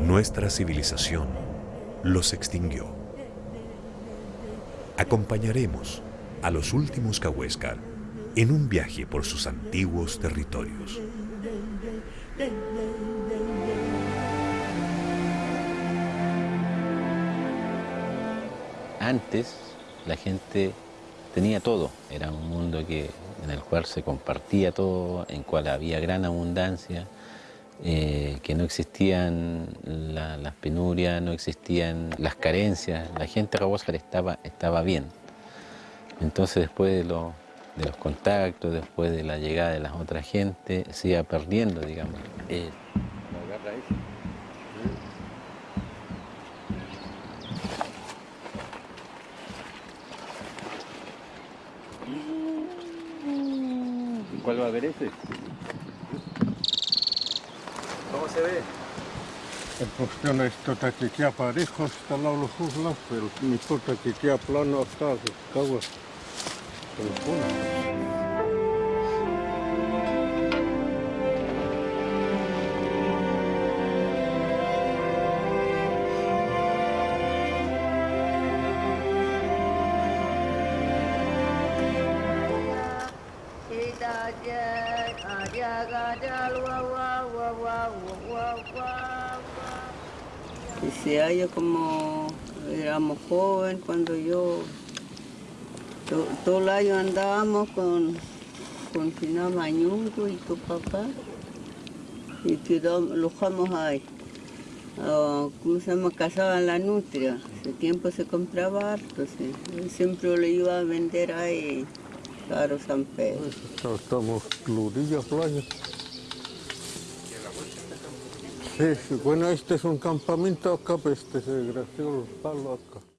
Nuestra civilización los extinguió. Acompañaremos a los últimos Cahuéscar en un viaje por sus antiguos territorios. Antes la gente tenía todo, era un mundo que, en el cual se compartía todo, en cual había gran abundancia, eh, que no existían las penurias, no existían las carencias, la gente de estaba, estaba bien. Entonces después de, los contactos, después de la llegada de las otras gente, se iba perdiendo, digamos. Eh, ¿Cuál va a ver ese? ¿Cómo se ve? El cuestión es tota que queda parejo hasta el lado los lados, pero no importa que queda plano hasta que Ese año como éramos jóvenes, cuando yo, todo el año andábamos con, con Mañungo y tu papá, y quedamos, lo dejamos ahí. Uh, ¿Cómo se? Cazaban la nutria. Ese tiempo se compraba harto, siempre lo iba a vender ahí, claro, San Pedro. Estamos Ludilla Playa. Sí, bueno, este es un campamento acá, pues este se gració el palo acá.